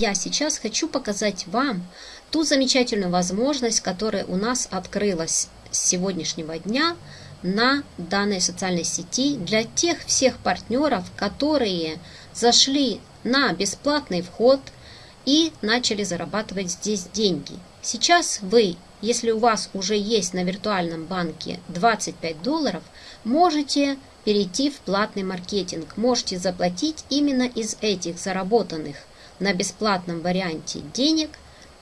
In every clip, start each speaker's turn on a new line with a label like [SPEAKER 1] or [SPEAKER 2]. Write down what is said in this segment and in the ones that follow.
[SPEAKER 1] Я сейчас хочу показать вам ту замечательную возможность, которая у нас открылась с сегодняшнего дня на данной социальной сети для тех всех партнеров, которые зашли на бесплатный вход и начали зарабатывать здесь деньги. Сейчас вы, если у вас уже есть на виртуальном банке 25 долларов, можете перейти в платный маркетинг. Можете заплатить именно из этих заработанных на бесплатном варианте денег,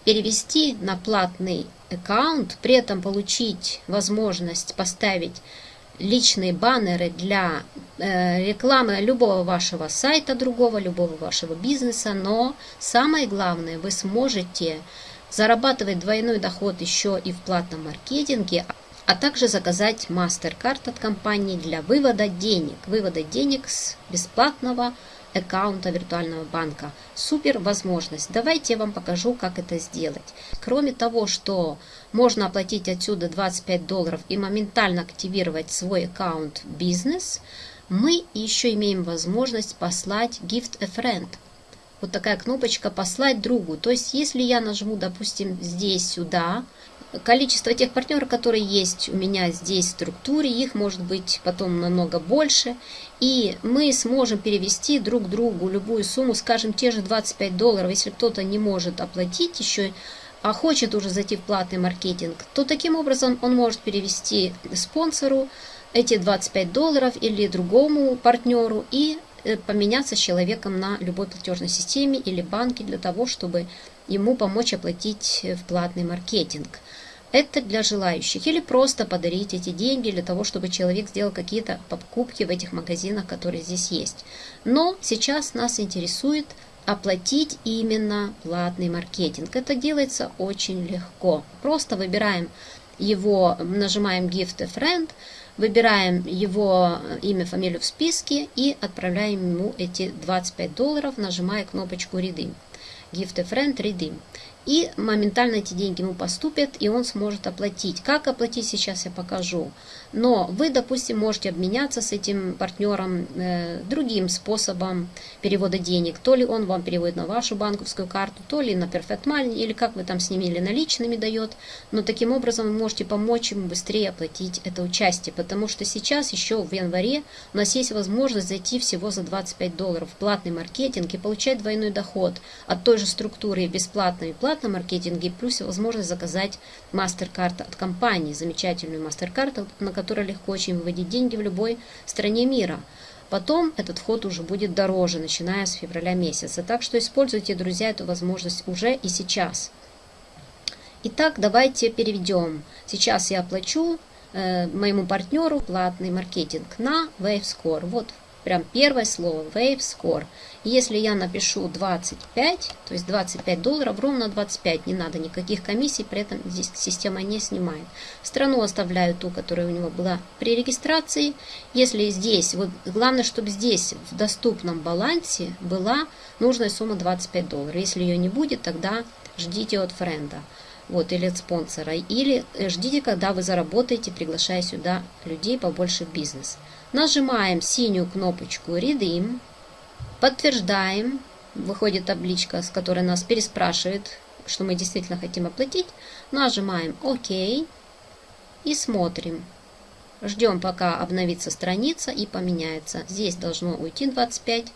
[SPEAKER 1] перевести на платный аккаунт, при этом получить возможность поставить личные баннеры для э, рекламы любого вашего сайта, другого, любого вашего бизнеса, но самое главное, вы сможете зарабатывать двойной доход еще и в платном маркетинге, а также заказать MasterCard от компании для вывода денег, вывода денег с бесплатного аккаунта виртуального банка. Супер возможность. Давайте я вам покажу, как это сделать. Кроме того, что можно оплатить отсюда 25 долларов и моментально активировать свой аккаунт бизнес, мы еще имеем возможность послать gift a friend. Вот такая кнопочка «Послать другу». То есть, если я нажму, допустим, здесь, сюда, количество тех партнеров, которые есть у меня здесь в структуре, их может быть потом намного больше. И мы сможем перевести друг другу любую сумму, скажем, те же 25 долларов, если кто-то не может оплатить еще, а хочет уже зайти в платный маркетинг, то таким образом он может перевести спонсору эти 25 долларов или другому партнеру и э, поменяться с человеком на любой платежной системе или банке для того, чтобы ему помочь оплатить э, в платный маркетинг. Это для желающих. Или просто подарить эти деньги для того, чтобы человек сделал какие-то покупки в этих магазинах, которые здесь есть. Но сейчас нас интересует оплатить именно платный маркетинг. Это делается очень легко. Просто выбираем его, нажимаем Gift a Friend, выбираем его имя, фамилию в списке и отправляем ему эти 25 долларов, нажимая кнопочку Redeem. Gift a Friend Redeem и моментально эти деньги ему поступят, и он сможет оплатить. Как оплатить, сейчас я покажу. Но вы, допустим, можете обменяться с этим партнером э, другим способом перевода денег. То ли он вам переводит на вашу банковскую карту, то ли на Perfect Money, или как вы там с ними, или наличными дает. Но таким образом вы можете помочь ему быстрее оплатить это участие, потому что сейчас еще в январе у нас есть возможность зайти всего за 25 долларов в платный маркетинг и получать двойной доход от той же структуры бесплатной и платном маркетинге, плюс возможность заказать MasterCard от компании, замечательную MasterCard, на которой легко очень выводить деньги в любой стране мира. Потом этот вход уже будет дороже, начиная с февраля месяца. Так что используйте, друзья, эту возможность уже и сейчас. Итак, давайте переведем. Сейчас я оплачу э, моему партнеру платный маркетинг на WaveScore. Вот Прям первое слово Wave Score. Если я напишу 25, то есть 25 долларов, ровно 25, не надо никаких комиссий, при этом здесь система не снимает. Страну оставляю ту, которая у него была при регистрации. Если здесь, вот главное, чтобы здесь в доступном балансе была нужная сумма 25 долларов. Если ее не будет, тогда ждите от френда вот, или от спонсора, или ждите, когда вы заработаете, приглашая сюда людей побольше в бизнес. Нажимаем синюю кнопочку Redeem, подтверждаем, выходит табличка, с которой нас переспрашивает, что мы действительно хотим оплатить. Нажимаем ОК и смотрим. Ждем, пока обновится страница и поменяется. Здесь должно уйти 25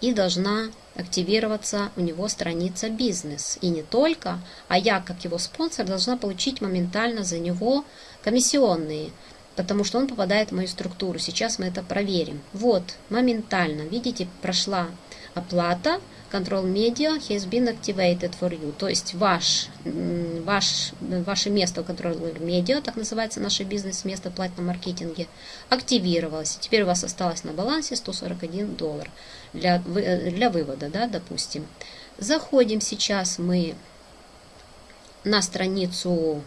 [SPEAKER 1] и должна активироваться у него страница бизнес. И не только, а я, как его спонсор, должна получить моментально за него комиссионные потому что он попадает в мою структуру. Сейчас мы это проверим. Вот, моментально, видите, прошла оплата. Control Media has been activated for you. То есть ваш, ваш, ваше место в Control Media, так называется наше бизнес-место в платном маркетинге, активировалось. Теперь у вас осталось на балансе 141 доллар для, для вывода, да, допустим. Заходим сейчас мы на страницу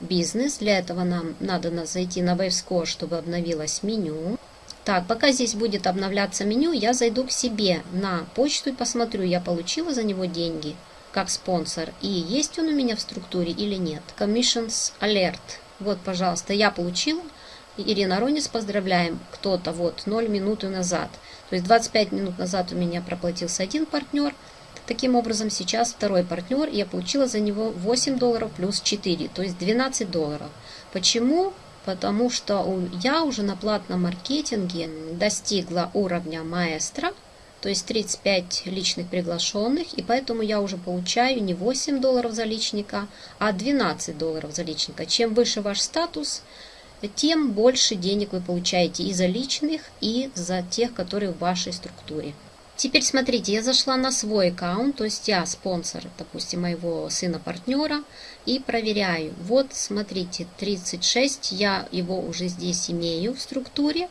[SPEAKER 1] бизнес. Для этого нам надо зайти на WaveScore, чтобы обновилось меню. Так, пока здесь будет обновляться меню, я зайду к себе на почту и посмотрю, я получила за него деньги как спонсор, и есть он у меня в структуре или нет. Commissions Alert. Вот, пожалуйста, я получила. Ирина Ронис, поздравляем. Кто-то вот 0 минуты назад. То есть 25 минут назад у меня проплатился один партнер, Таким образом, сейчас второй партнер, я получила за него 8 долларов плюс 4, то есть 12 долларов. Почему? Потому что я уже на платном маркетинге достигла уровня маэстро, то есть 35 личных приглашенных, и поэтому я уже получаю не 8 долларов за личника, а 12 долларов за личника. Чем выше ваш статус, тем больше денег вы получаете и за личных, и за тех, которые в вашей структуре. Теперь смотрите, я зашла на свой аккаунт, то есть я спонсор, допустим, моего сына-партнера, и проверяю. Вот, смотрите, 36, я его уже здесь имею в структуре.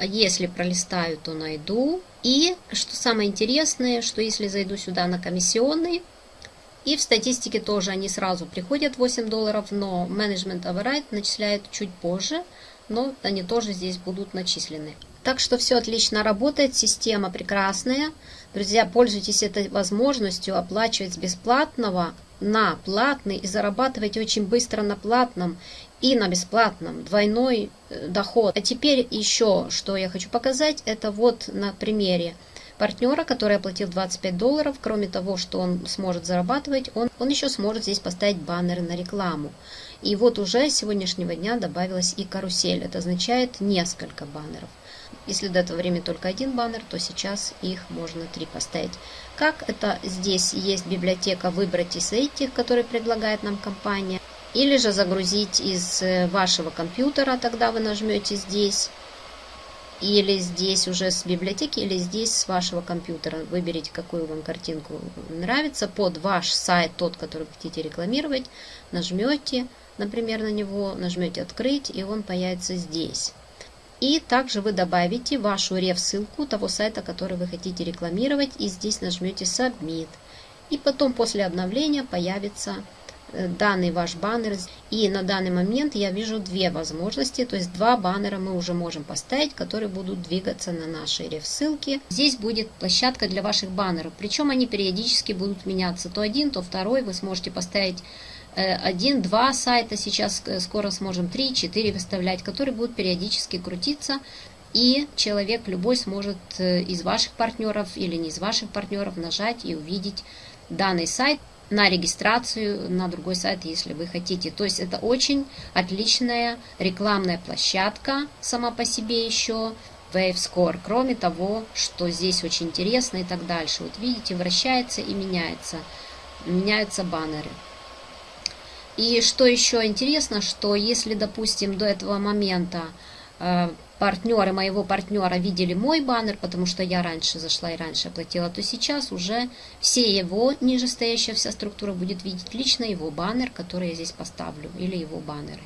[SPEAKER 1] Если пролистаю, то найду. И, что самое интересное, что если зайду сюда на комиссионный, и в статистике тоже они сразу приходят 8 долларов, но менеджмент override начисляет чуть позже, но они тоже здесь будут начислены. Так что все отлично работает, система прекрасная. Друзья, пользуйтесь этой возможностью оплачивать с бесплатного на платный и зарабатывать очень быстро на платном и на бесплатном. Двойной э, доход. А теперь еще, что я хочу показать, это вот на примере партнера, который оплатил 25 долларов. Кроме того, что он сможет зарабатывать, он, он еще сможет здесь поставить баннеры на рекламу. И вот уже с сегодняшнего дня добавилась и карусель. Это означает несколько баннеров. Если до этого времени только один баннер, то сейчас их можно три поставить. Как это здесь есть библиотека выбрать из этих, которые предлагает нам компания. Или же загрузить из э, вашего компьютера, тогда вы нажмете здесь. Или здесь уже с библиотеки, или здесь с вашего компьютера. Выберите, какую вам картинку нравится. Под ваш сайт, тот, который хотите рекламировать, нажмете, например, на него, нажмете «Открыть», и он появится здесь. И также вы добавите вашу реф-ссылку того сайта, который вы хотите рекламировать, и здесь нажмете Submit. И потом после обновления появится э, данный ваш баннер. И на данный момент я вижу две возможности, то есть два баннера мы уже можем поставить, которые будут двигаться на нашей реф-ссылке. Здесь будет площадка для ваших баннеров, причем они периодически будут меняться. То один, то второй вы сможете поставить один-два сайта, сейчас э, скоро сможем три-четыре выставлять, которые будут периодически крутиться, и человек любой сможет э, из ваших партнеров или не из ваших партнеров нажать и увидеть данный сайт на регистрацию на другой сайт, если вы хотите. То есть это очень отличная рекламная площадка сама по себе еще, WaveScore. Кроме того, что здесь очень интересно и так дальше. Вот видите, вращается и меняется. Меняются баннеры. И что еще интересно, что если, допустим, до этого момента э, партнеры моего партнера видели мой баннер, потому что я раньше зашла и раньше оплатила, то сейчас уже все его нижестоящая вся структура будет видеть лично его баннер, который я здесь поставлю, или его баннеры.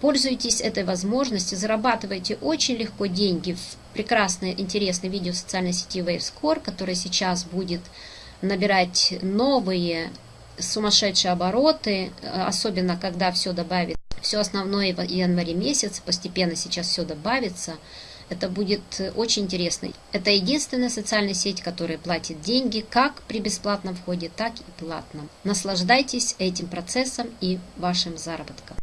[SPEAKER 1] Пользуйтесь этой возможностью, зарабатывайте очень легко деньги в прекрасное, интересное видео социальной сети WaveScore, которое сейчас будет набирать новые сумасшедшие обороты, э, особенно когда все добавит, все основное в январе месяц, постепенно сейчас все добавится, это будет очень интересно. Это единственная социальная сеть, которая платит деньги как при бесплатном входе, так и платном. Наслаждайтесь этим процессом и вашим заработком.